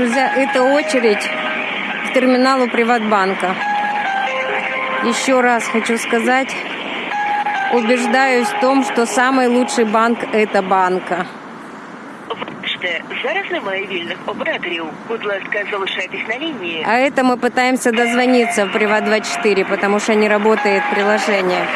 Друзья, это очередь к терминалу Приватбанка. Еще раз хочу сказать, убеждаюсь в том, что самый лучший банк – это банка. Зараз немає вільних операторів. Будь ласка, залишайтесь на. А это мы пытаемся дозвониться в Приват24, потому что не работает приложение.